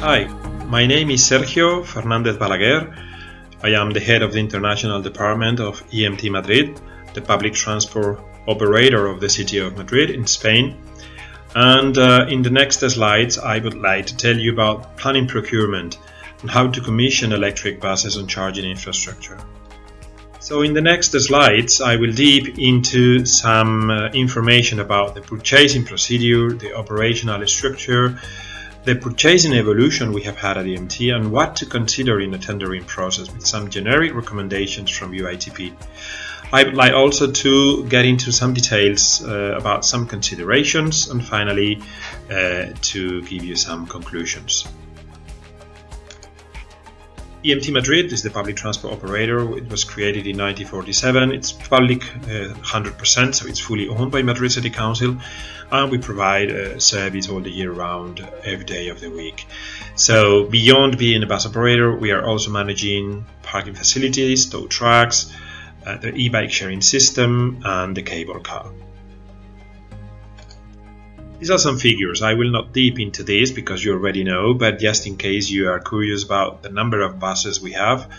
Hi, my name is Sergio Fernandez Balaguer. I am the head of the International Department of EMT Madrid, the public transport operator of the city of Madrid in Spain. And uh, in the next slides, I would like to tell you about planning procurement and how to commission electric buses on charging infrastructure. So in the next slides, I will deep into some uh, information about the purchasing procedure, the operational structure, the purchasing evolution we have had at EMT, and what to consider in the tendering process with some generic recommendations from UITP. I would like also to get into some details uh, about some considerations and finally uh, to give you some conclusions. EMT Madrid is the public transport operator. It was created in 1947. It's public uh, 100%, so it's fully owned by Madrid City Council, and we provide uh, service all the year round, every day of the week. So beyond being a bus operator, we are also managing parking facilities, tow trucks, uh, the e-bike sharing system, and the cable car. These are some figures. I will not deep into this because you already know, but just in case you are curious about the number of buses we have,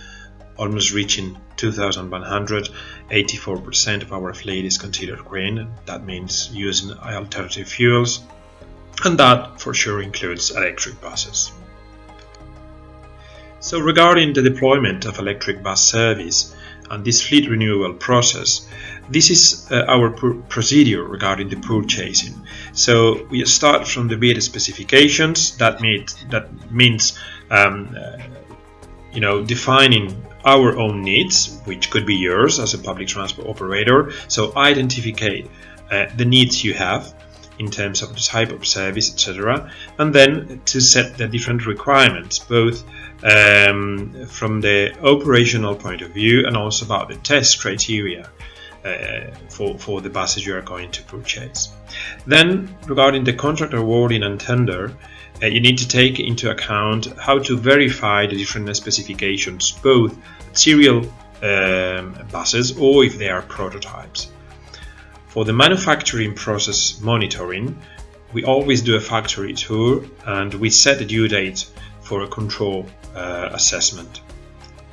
almost reaching 2,100, 84% of our fleet is considered green. That means using alternative fuels, and that for sure includes electric buses. So regarding the deployment of electric bus service, and this fleet renewal process. This is uh, our procedure regarding the purchasing. So we start from the bid specifications. That means that means um, uh, you know defining our own needs, which could be yours as a public transport operator. So identify uh, the needs you have in terms of the type of service, etc. And then to set the different requirements, both um, from the operational point of view and also about the test criteria uh, for, for the buses you are going to purchase. Then, regarding the contract awarding and tender, uh, you need to take into account how to verify the different specifications, both serial um, buses or if they are prototypes. For the manufacturing process monitoring, we always do a factory tour and we set a due date for a control uh, assessment.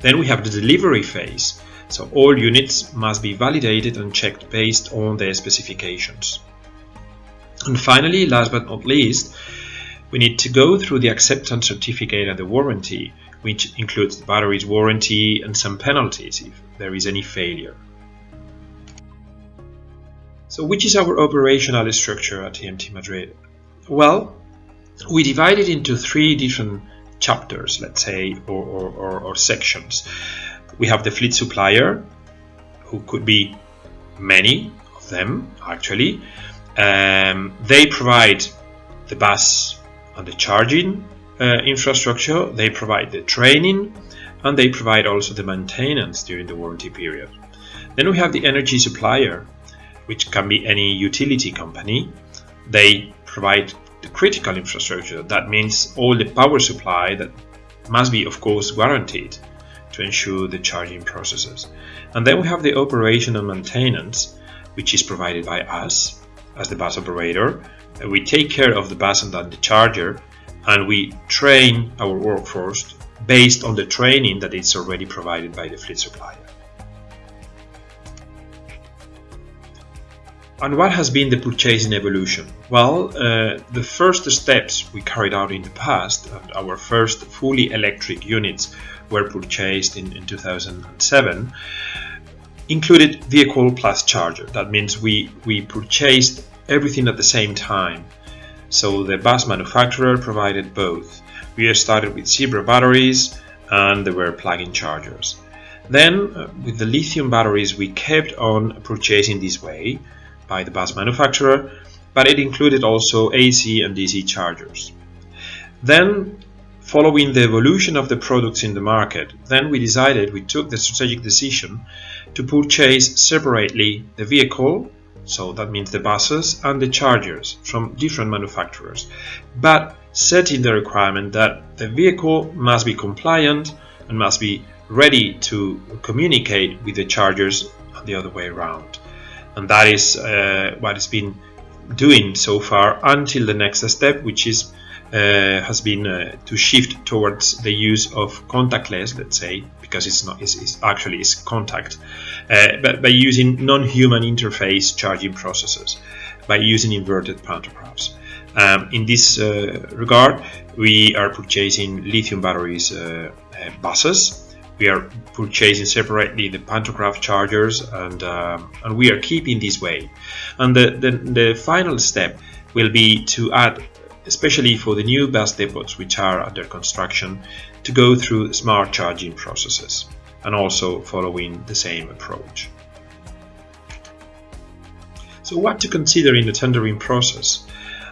Then we have the delivery phase, so all units must be validated and checked based on their specifications. And finally, last but not least, we need to go through the acceptance certificate and the warranty, which includes the battery's warranty and some penalties if there is any failure. So which is our operational structure at EMT Madrid? Well, we divide it into three different chapters, let's say, or, or, or, or sections. We have the fleet supplier, who could be many of them actually. Um, they provide the bus and the charging uh, infrastructure, they provide the training, and they provide also the maintenance during the warranty period. Then we have the energy supplier, which can be any utility company. They provide the critical infrastructure. That means all the power supply that must be, of course, guaranteed to ensure the charging processes. And then we have the operation and maintenance, which is provided by us as the bus operator. We take care of the bus and the charger, and we train our workforce based on the training that is already provided by the fleet supplier. And what has been the purchasing evolution? Well, uh, the first steps we carried out in the past, our first fully electric units were purchased in, in 2007, included vehicle plus charger. That means we, we purchased everything at the same time. So the bus manufacturer provided both. We started with Zebra batteries and there were plug-in chargers. Then, uh, with the lithium batteries, we kept on purchasing this way by the bus manufacturer, but it included also AC and DC chargers. Then, following the evolution of the products in the market, then we decided, we took the strategic decision to purchase separately the vehicle, so that means the buses and the chargers from different manufacturers, but setting the requirement that the vehicle must be compliant and must be ready to communicate with the chargers the other way around and that is uh, what it's been doing so far until the next step which is uh, has been uh, to shift towards the use of contactless, let's say, because it's not, it's, it's actually it's contact, uh, but by using non-human interface charging processes, by using inverted pantographs. Um, in this uh, regard, we are purchasing lithium batteries uh, buses. We are purchasing separately the pantograph chargers, and um, and we are keeping this way. And the, the the final step will be to add especially for the new bus depots which are under construction, to go through smart charging processes and also following the same approach. So what to consider in the tendering process?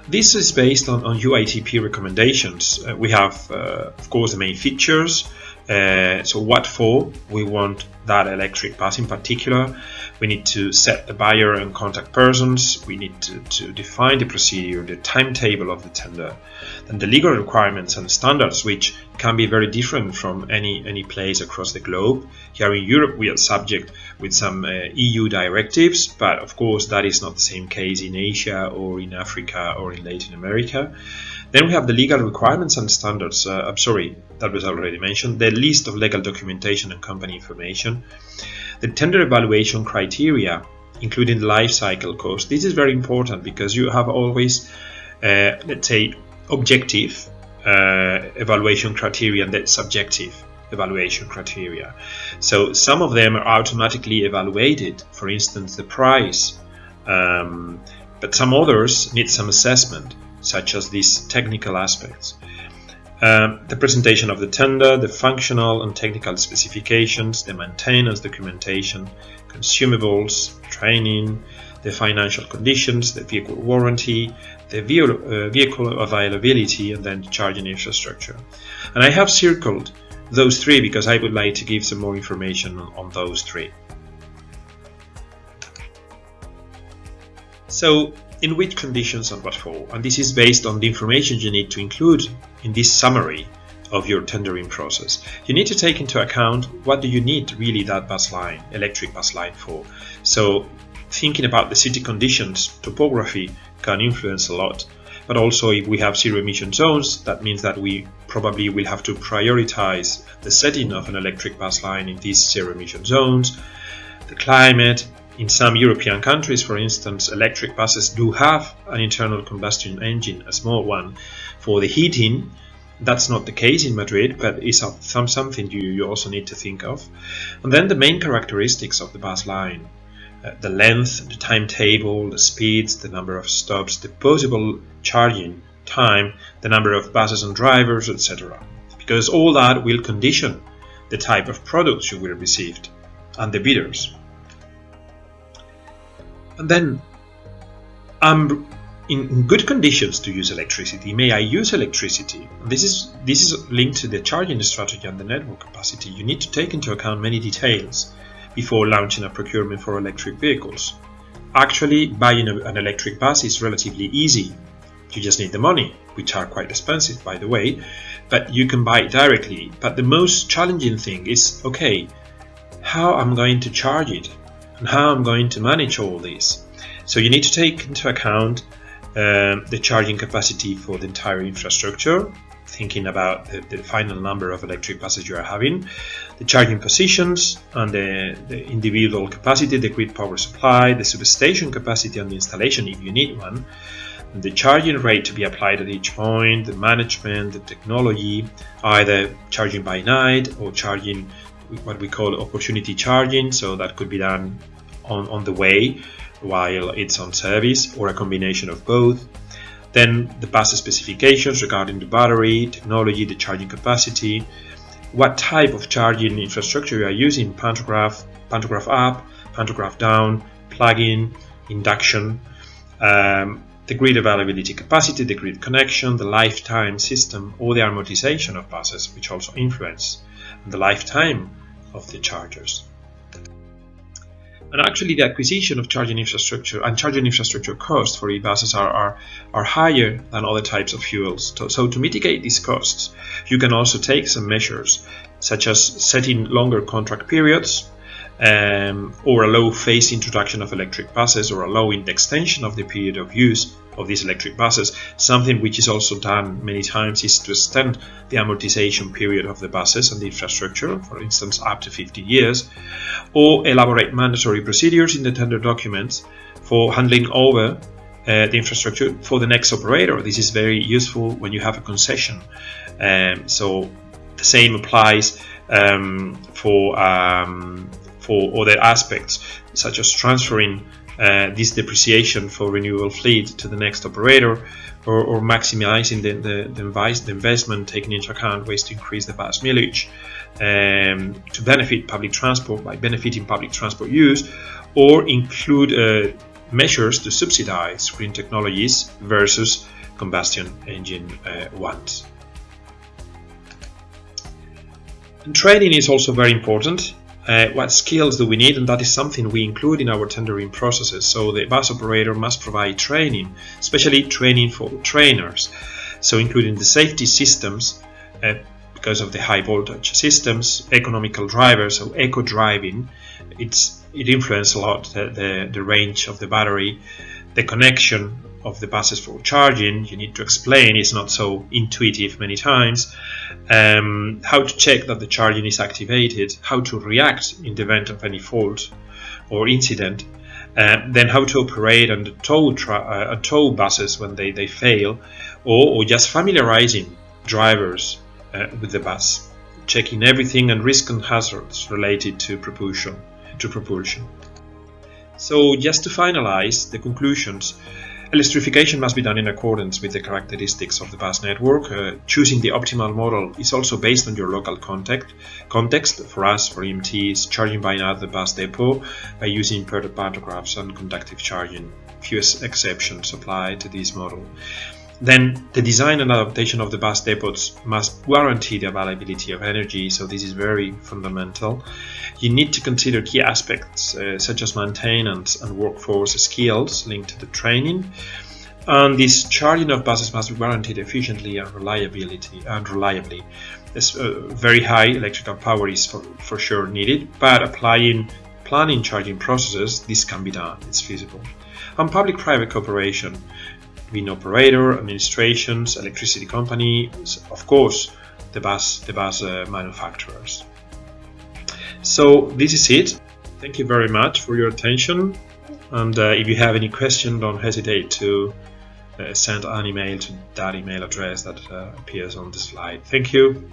This is based on, on UITP recommendations. Uh, we have, uh, of course, the main features, uh, so what for? We want that electric bus in particular. We need to set the buyer and contact persons. We need to, to define the procedure, the timetable of the tender, and the legal requirements and standards, which can be very different from any, any place across the globe. Here in Europe, we are subject with some uh, EU directives, but of course that is not the same case in Asia or in Africa or in Latin America. Then we have the legal requirements and standards. Uh, I'm sorry, that was already mentioned. The list of legal documentation and company information. The tender evaluation criteria, including life cycle cost. This is very important because you have always, uh, let's say, objective uh, evaluation criteria and then subjective evaluation criteria. So some of them are automatically evaluated, for instance, the price, um, but some others need some assessment such as these technical aspects. Um, the presentation of the tender, the functional and technical specifications, the maintenance documentation, consumables, training, the financial conditions, the vehicle warranty, the uh, vehicle availability, and then the charging infrastructure. And I have circled those three because I would like to give some more information on, on those three. So in which conditions and what for. And this is based on the information you need to include in this summary of your tendering process. You need to take into account what do you need really that bus line, electric bus line for. So thinking about the city conditions, topography can influence a lot. But also if we have zero emission zones, that means that we probably will have to prioritize the setting of an electric bus line in these zero emission zones, the climate, in some European countries, for instance, electric buses do have an internal combustion engine, a small one, for the heating. That's not the case in Madrid, but it's some, something you, you also need to think of. And then the main characteristics of the bus line. Uh, the length, the timetable, the speeds, the number of stops, the possible charging time, the number of buses and drivers, etc. Because all that will condition the type of products you will receive and the bidders. And then I'm in good conditions to use electricity. May I use electricity? This is this is linked to the charging strategy and the network capacity. You need to take into account many details before launching a procurement for electric vehicles. Actually, buying a, an electric bus is relatively easy. You just need the money, which are quite expensive, by the way, but you can buy it directly. But the most challenging thing is, okay, how I'm going to charge it? And how I'm going to manage all this. So you need to take into account um, the charging capacity for the entire infrastructure, thinking about the, the, final number of electric buses you are having, the charging positions and the, the, individual capacity, the grid power supply, the substation capacity and the installation if you need one, the charging rate to be applied at each point, the management, the technology, either charging by night or charging what we call opportunity charging so that could be done on, on the way while it's on service or a combination of both. Then the bus specifications regarding the battery technology the charging capacity what type of charging infrastructure you are using pantograph pantograph up pantograph down plug-in induction um, the grid availability capacity, the grid connection, the lifetime system, or the amortization of buses, which also influence the lifetime of the chargers. And actually, the acquisition of charging infrastructure and charging infrastructure costs for e-buses are, are, are higher than other types of fuels. So, so, to mitigate these costs, you can also take some measures, such as setting longer contract periods, um, or allow phase introduction of electric buses or allowing the extension of the period of use of these electric buses. Something which is also done many times is to extend the amortization period of the buses and the infrastructure, for instance, up to 50 years, or elaborate mandatory procedures in the tender documents for handling over uh, the infrastructure for the next operator. This is very useful when you have a concession. Um, so the same applies um, for um, for other aspects, such as transferring uh, this depreciation for renewable fleet to the next operator or, or maximizing the, the, the, the, investment taking into account ways to increase the bus mileage um, to benefit public transport by benefiting public transport use or include uh, measures to subsidize green technologies versus combustion engine uh, ones. And training is also very important. Uh, what skills do we need? And that is something we include in our tendering processes. So the bus operator must provide training, especially training for trainers. So including the safety systems, uh, because of the high voltage systems, economical drivers, so eco driving. It's it influences a lot the, the, the range of the battery, the connection of the buses for charging. You need to explain; it's not so intuitive many times. Um, how to check that the charging is activated, how to react in the event of any fault or incident. Uh, then how to operate on the tow, uh, tow buses when they, they fail, or, or just familiarizing drivers uh, with the bus, checking everything and risk and hazards related to propulsion to propulsion. So just to finalize the conclusions, electrification must be done in accordance with the characteristics of the bus network. Uh, choosing the optimal model is also based on your local context. Context for us, for EMTs, charging by another bus depot by using pantographs and conductive charging. Few exceptions apply to this model. Then the design and adaptation of the bus depots must guarantee the availability of energy, so this is very fundamental. You need to consider key aspects uh, such as maintenance and workforce skills linked to the training. And this charging of buses must be guaranteed efficiently and reliability and reliably. This, uh, very high electrical power is for, for sure needed, but applying planning charging processes, this can be done, it's feasible. And public-private cooperation being operator, administrations, electricity companies, of course, the bus, the bus uh, manufacturers. So this is it. Thank you very much for your attention. And uh, if you have any question, don't hesitate to uh, send an email to that email address that uh, appears on the slide. Thank you.